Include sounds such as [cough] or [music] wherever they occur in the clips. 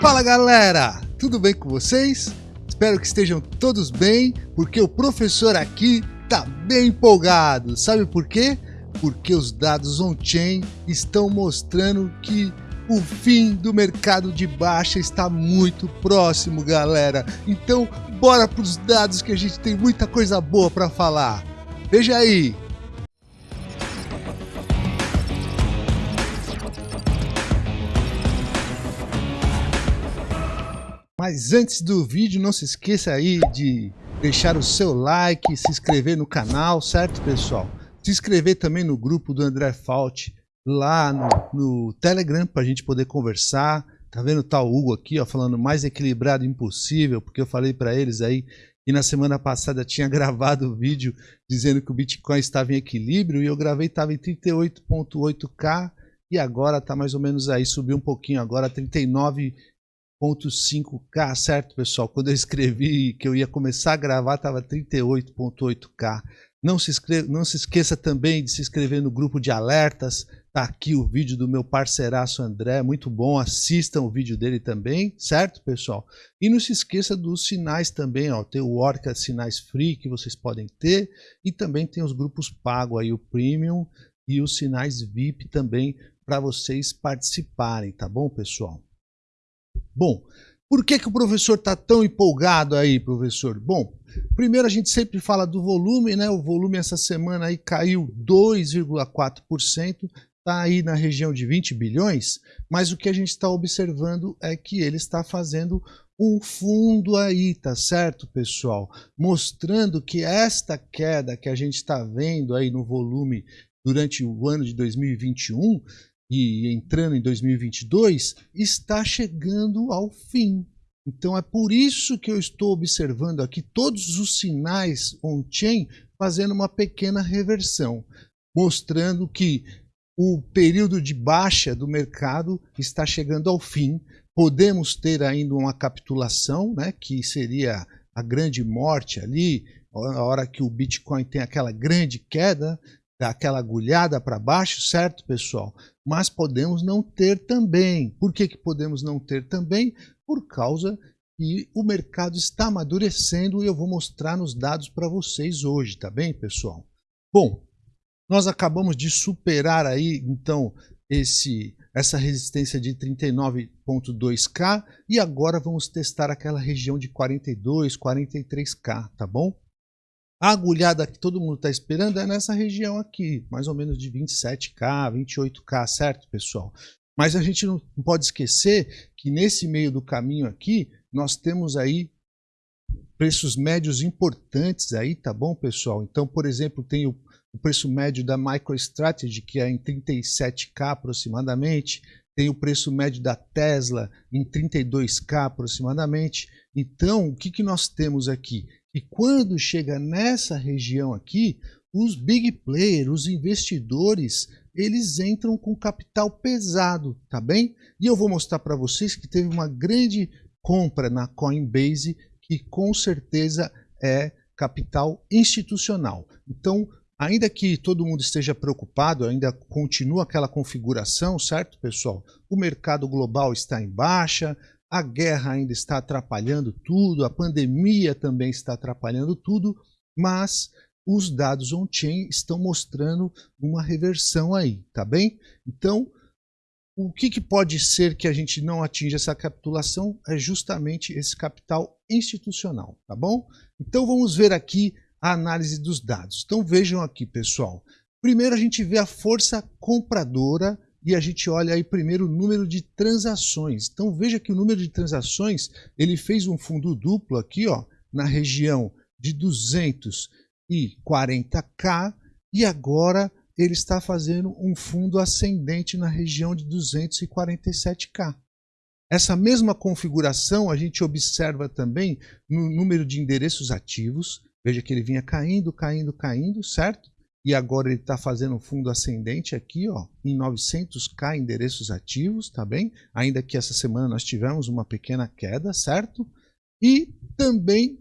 Fala galera, tudo bem com vocês? Espero que estejam todos bem, porque o professor aqui tá bem empolgado. Sabe por quê? Porque os dados on-chain estão mostrando que o fim do mercado de baixa está muito próximo, galera. Então, bora para os dados que a gente tem muita coisa boa para falar. Veja aí. Mas antes do vídeo, não se esqueça aí de deixar o seu like, se inscrever no canal, certo, pessoal? Se inscrever também no grupo do André Fault lá no, no Telegram para a gente poder conversar. Tá vendo tá o Hugo aqui, ó, falando mais equilibrado impossível, porque eu falei para eles aí e na semana passada tinha [laughs] gravado o vídeo dizendo que o Bitcoin estava em equilíbrio e eu gravei estava em 38.8k e agora está mais ou menos aí, subiu um pouquinho agora 39 38.5K, certo, pessoal? Quando eu escrevi que eu ia começar a gravar, estava 38.8K. Não se, inscreva, não se esqueça também de se inscrever no grupo de alertas. Tá aqui o vídeo do meu parceiraço André, muito bom. Assistam o vídeo dele também, certo, pessoal? E não se esqueça dos sinais também, ó. Tem o Orca Sinais Free que vocês podem ter e também tem os grupos pago aí, o Premium e os sinais VIP também para vocês participarem, tá bom, pessoal? Bom, por que, que o professor está tão empolgado aí, professor? Bom, primeiro a gente sempre fala do volume, né? O volume essa semana aí caiu 2,4%, está aí na região de 20 bilhões, mas o que a gente está observando é que ele está fazendo um fundo aí, tá certo, pessoal? Mostrando que esta queda que a gente está vendo aí no volume durante o ano de 2021 e entrando em 2022 está chegando ao fim. Então é por isso que eu estou observando aqui todos os sinais on-chain fazendo uma pequena reversão, mostrando que o período de baixa do mercado está chegando ao fim. Podemos ter ainda uma capitulação, né, que seria a grande morte ali, a hora que o Bitcoin tem aquela grande queda, aquela agulhada para baixo, certo, pessoal? Mas podemos não ter também. Por que, que podemos não ter também? Por causa que o mercado está amadurecendo e eu vou mostrar nos dados para vocês hoje, tá bem, pessoal? Bom, nós acabamos de superar aí, então, esse, essa resistência de 39.2K e agora vamos testar aquela região de 42, 43K, tá bom? A agulhada que todo mundo está esperando é nessa região aqui, mais ou menos de 27K, 28K, certo, pessoal? Mas a gente não pode esquecer que nesse meio do caminho aqui, nós temos aí preços médios importantes aí, tá bom, pessoal? Então, por exemplo, tem o, o preço médio da MicroStrategy, que é em 37K aproximadamente, tem o preço médio da Tesla em 32K aproximadamente. Então, o que, que nós temos aqui? E quando chega nessa região aqui, os big players, os investidores, eles entram com capital pesado, tá bem? E eu vou mostrar para vocês que teve uma grande compra na Coinbase, que com certeza é capital institucional. Então, ainda que todo mundo esteja preocupado, ainda continua aquela configuração, certo, pessoal? O mercado global está em baixa, a guerra ainda está atrapalhando tudo, a pandemia também está atrapalhando tudo, mas os dados on-chain estão mostrando uma reversão aí, tá bem? Então, o que, que, pode ser que a gente não atinja essa capitulação é justamente esse capital institucional, tá bom? Então vamos ver aqui a análise dos dados. Então vejam aqui, pessoal. Primeiro a gente vê a força compradora e a gente olha aí primeiro o número de transações. Então veja que o número de transações, ele fez um fundo duplo aqui, ó, na região de 240k e agora ele está fazendo um fundo ascendente na região de 247k. Essa mesma configuração a gente observa também no número de endereços ativos. Veja que ele vinha caindo, caindo, caindo, certo? E agora ele está fazendo um fundo ascendente aqui, ó, em 900k endereços ativos, tá bem? Ainda que essa semana nós tivemos uma pequena queda, certo? E também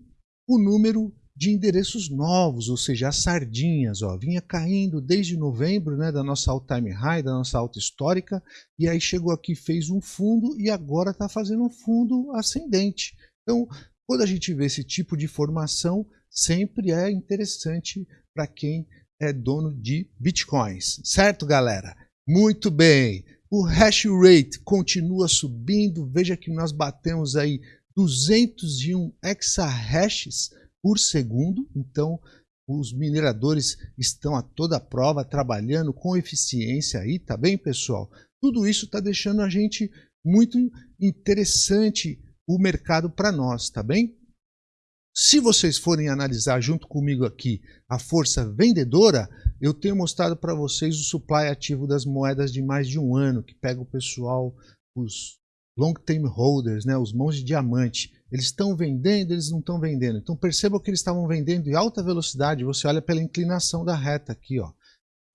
o número de endereços novos, ou seja, as sardinhas, ó, vinha caindo desde novembro, né, da nossa all-time high, da nossa alta histórica, e aí chegou aqui, fez um fundo e agora está fazendo um fundo ascendente. Então, quando a gente vê esse tipo de formação, sempre é interessante para quem é dono de bitcoins, certo, galera? Muito bem. O hash rate continua subindo. Veja que nós batemos aí 201 exahashes por segundo. Então, os mineradores estão a toda prova trabalhando com eficiência aí, tá bem, pessoal? Tudo isso está deixando a gente muito interessante o mercado para nós, tá bem? Se vocês forem analisar junto comigo aqui a força vendedora, eu tenho mostrado para vocês o supply ativo das moedas de mais de um ano, que pega o pessoal, os long term holders, né, os mãos de diamante. Eles estão vendendo, eles não estão vendendo. Então percebam que eles estavam vendendo em alta velocidade. Você olha pela inclinação da reta aqui, ó.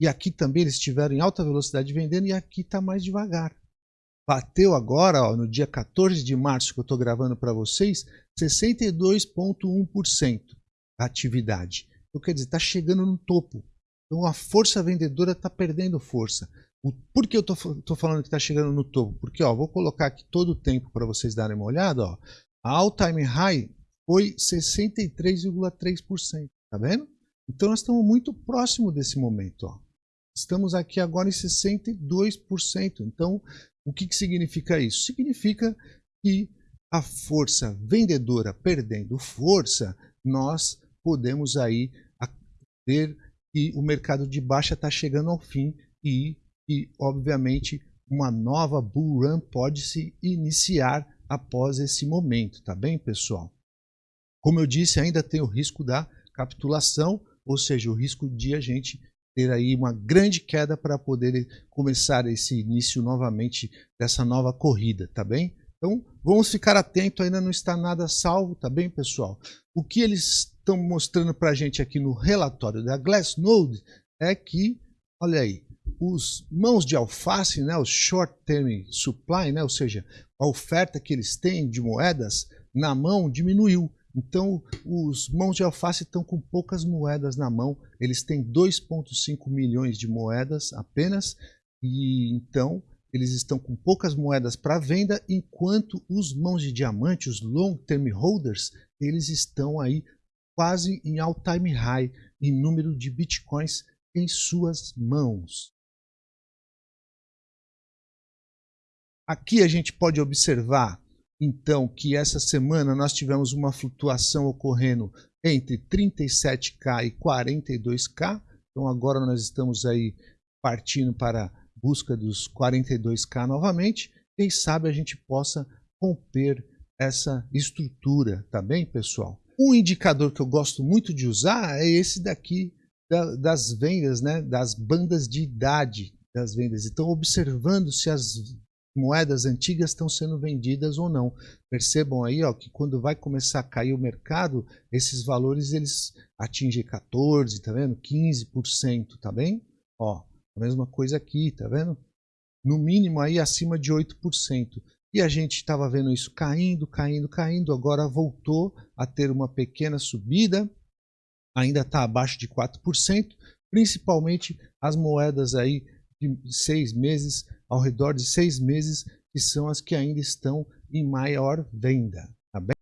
E aqui também eles estiveram em alta velocidade vendendo e aqui está mais devagar. Bateu agora, ó, no dia 14 de março que eu estou gravando para vocês, 62,1% a atividade. Então quer dizer, está chegando no topo. Então a força vendedora está perdendo força. Por que eu estou falando que está chegando no topo? Porque ó, vou colocar aqui todo o tempo para vocês darem uma olhada. Ó. A all-time high foi 63,3%. Tá vendo? Então nós estamos muito próximo desse momento. Ó. Estamos aqui agora em 62%. Então, o que, que significa isso? Significa que a força vendedora perdendo força, nós podemos aí ver que o mercado de baixa está chegando ao fim e, e, obviamente, uma nova bull run pode se iniciar após esse momento, tá bem, pessoal? Como eu disse, ainda tem o risco da capitulação, ou seja, o risco de a gente ter aí uma grande queda para poder começar esse início novamente dessa nova corrida, tá bem? Então, vamos ficar atento, ainda não está nada salvo, tá bem, pessoal? O que eles estão mostrando para a gente aqui no relatório da Glassnode é que, olha aí, os mãos de alface, né, os short term supply, né, ou seja, a oferta que eles têm de moedas na mão diminuiu. Então, os mãos de alface estão com poucas moedas na mão. Eles têm 2,5 milhões de moedas apenas. E então, eles estão com poucas moedas para venda, enquanto os mãos de diamante, os long term holders, eles estão aí quase em all time high em número de bitcoins em suas mãos. Aqui a gente pode observar, então, que essa semana nós tivemos uma flutuação ocorrendo entre 37K e 42K. Então agora nós estamos aí partindo para busca dos 42K novamente. Quem sabe a gente possa romper essa estrutura, tá bem, pessoal? Um indicador que eu gosto muito de usar é esse daqui das vendas, né, das bandas de idade das vendas. Então, observando se as moedas antigas estão sendo vendidas ou não. Percebam aí ó, que quando vai começar a cair o mercado, esses valores eles atingem 14, tá vendo? 15%, tá bem? Ó, a mesma coisa aqui, tá vendo? No mínimo aí acima de 8%. E a gente estava vendo isso caindo, caindo, caindo, agora voltou a ter uma pequena subida, ainda está abaixo de 4%, principalmente as moedas aí de seis meses ao redor de seis meses, que são as que ainda estão em maior venda. Tá bem?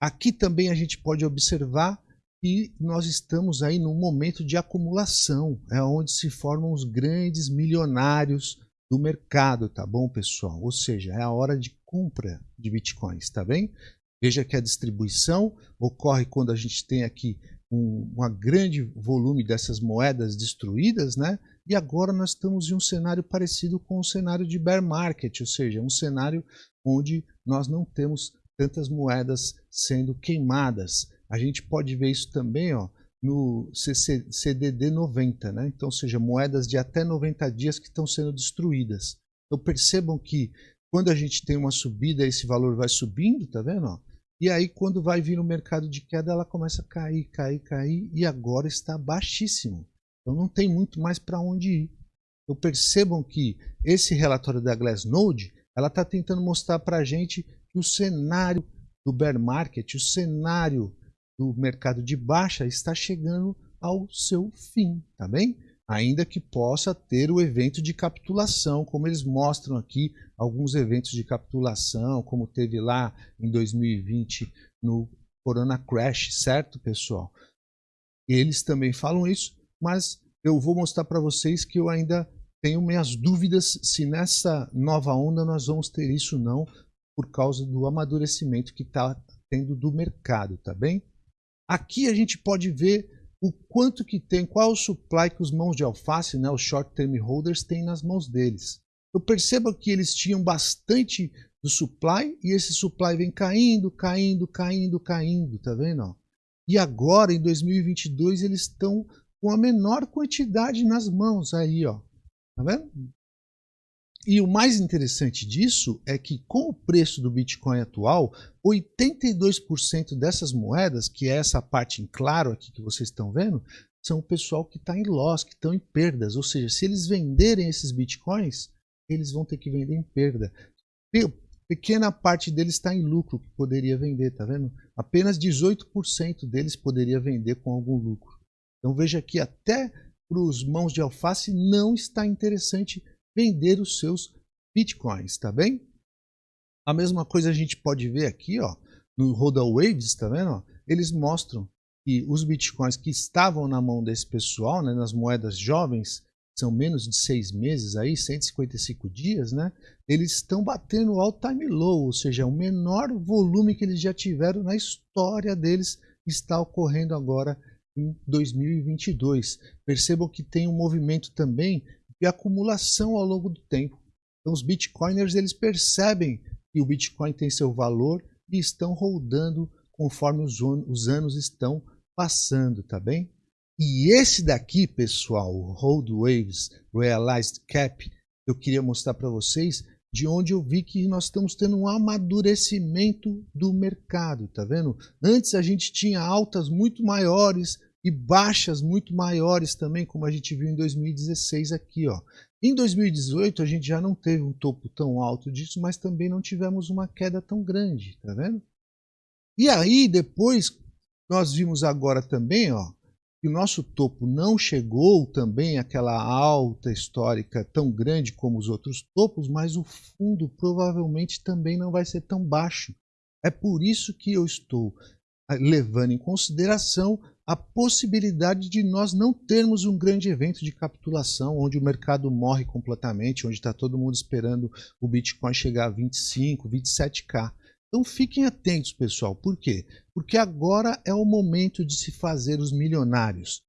Aqui também a gente pode observar que nós estamos aí num momento de acumulação, é onde se formam os grandes milionários do mercado, tá bom, pessoal? Ou seja, é a hora de compra de bitcoins, tá bem? Veja que a distribuição ocorre quando a gente tem aqui um, um grande volume dessas moedas destruídas, né? E agora nós estamos em um cenário parecido com o cenário de bear market, ou seja, um cenário onde nós não temos tantas moedas sendo queimadas. A gente pode ver isso também ó, no CDD 90, né? então, ou seja, moedas de até 90 dias que estão sendo destruídas. Então percebam que quando a gente tem uma subida, esse valor vai subindo, tá vendo? Ó? E aí quando vai vir o mercado de queda, ela começa a cair, cair, cair, e agora está baixíssimo. Então não tem muito mais para onde ir. Então percebam que esse relatório da Glassnode, ela está tentando mostrar para a gente que o cenário do bear market, o cenário do mercado de baixa está chegando ao seu fim, tá bem? Ainda que possa ter o evento de capitulação, como eles mostram aqui, alguns eventos de capitulação, como teve lá em 2020 no Corona Crash, certo, pessoal? Eles também falam isso, mas eu vou mostrar para vocês que eu ainda tenho minhas dúvidas se nessa nova onda nós vamos ter isso não, por causa do amadurecimento que está tendo do mercado, tá bem? Aqui a gente pode ver o quanto que tem, qual o supply que os mãos de alface, né, os short term holders, têm nas mãos deles. Eu percebo que eles tinham bastante do supply e esse supply vem caindo, caindo, caindo, caindo, tá vendo? E agora, em 2022, eles estão com a menor quantidade nas mãos aí, ó. Tá vendo? E o mais interessante disso é que com o preço do Bitcoin atual, 82% dessas moedas, que é essa parte em claro aqui que vocês estão vendo, são o pessoal que está em loss, que estão em perdas. Ou seja, se eles venderem esses Bitcoins, eles vão ter que vender em perda pequena parte deles está em lucro que poderia vender, tá vendo? Apenas 18% deles poderia vender com algum lucro. Então veja que até para os mãos de alface não está interessante vender os seus bitcoins, tá bem? A mesma coisa a gente pode ver aqui, ó, no Roda Waves, tá vendo? Eles mostram que os bitcoins que estavam na mão desse pessoal, né, nas moedas jovens, são menos de seis meses, aí, 155 dias, né? eles estão batendo o all-time low, ou seja, o menor volume que eles já tiveram na história deles está ocorrendo agora em 2022. Percebam que tem um movimento também de acumulação ao longo do tempo. Então os bitcoiners eles percebem que o Bitcoin tem seu valor e estão rodando conforme os, os anos estão passando, tá bem? E esse daqui, pessoal, o Hold Waves Realized Cap, eu queria mostrar para vocês de onde eu vi que nós estamos tendo um amadurecimento do mercado, tá vendo? Antes a gente tinha altas muito maiores e baixas muito maiores também, como a gente viu em 2016 aqui, ó. Em 2018 a gente já não teve um topo tão alto disso, mas também não tivemos uma queda tão grande, tá vendo? E aí depois nós vimos agora também, ó, que o nosso topo não chegou também àquela alta histórica tão grande como os outros topos, mas o fundo provavelmente também não vai ser tão baixo. É por isso que eu estou eh, levando em consideração a possibilidade de nós não termos um grande evento de capitulação, onde o mercado morre completamente, onde está todo mundo esperando o Bitcoin chegar a 25, 27k. Então fiquem atentos, pessoal. Por quê? Porque agora é o momento de se fazer os milionários.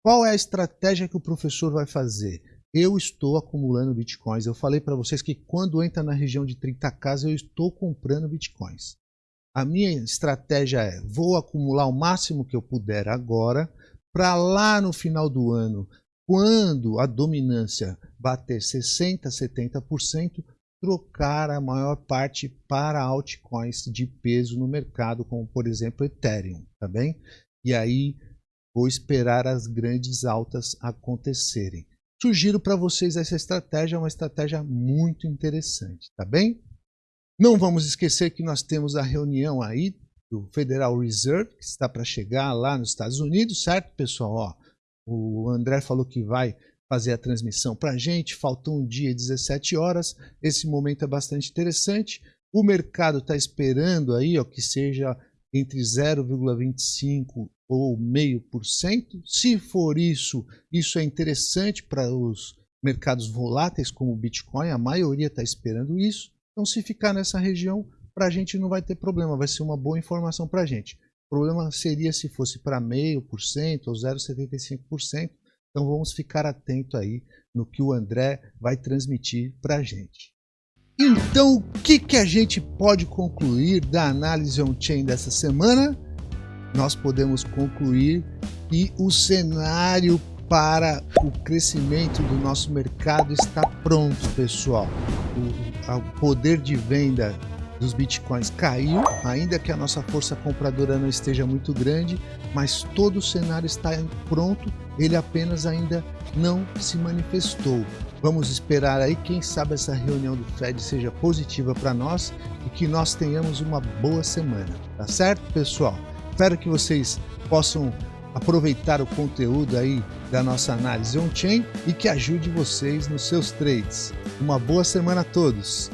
Qual é a estratégia que o professor vai fazer? Eu estou acumulando bitcoins. Eu falei para vocês que quando entra na região de 30k, eu estou comprando bitcoins. A minha estratégia é: vou acumular o máximo que eu puder agora, para lá no final do ano, quando a dominância bater 60%, 70%, trocar a maior parte para altcoins de peso no mercado, como por exemplo Ethereum, tá bem? E aí vou esperar as grandes altas acontecerem. Sugiro para vocês essa estratégia, é uma estratégia muito interessante, tá bem? Não vamos esquecer que nós temos a reunião aí do Federal Reserve, que está para chegar lá nos Estados Unidos, certo, pessoal? Ó, o André falou que vai fazer a transmissão para a gente. Faltou um dia 17 horas. Esse momento é bastante interessante. O mercado está esperando aí ó, que seja entre 0,25 ou meio por cento. Se for isso, isso é interessante para os mercados voláteis como o Bitcoin. A maioria está esperando isso. Então, se ficar nessa região, para a gente não vai ter problema. Vai ser uma boa informação para a gente. O problema seria se fosse para meio por cento ou 0,75%. Então vamos ficar atento aí no que o André vai transmitir para a gente. Então, o que, que a gente pode concluir da análise on-chain dessa semana? Nós podemos concluir que o cenário para o crescimento do nosso mercado está pronto, pessoal. O, o poder de venda dos bitcoins caiu, ainda que a nossa força compradora não esteja muito grande, mas todo o cenário está pronto, ele apenas ainda não se manifestou. Vamos esperar aí, quem sabe essa reunião do Fed seja positiva para nós e que nós tenhamos uma boa semana, tá certo, pessoal? Espero que vocês possam aproveitar o conteúdo aí da nossa análise on-chain e que ajude vocês nos seus trades. Uma boa semana a todos!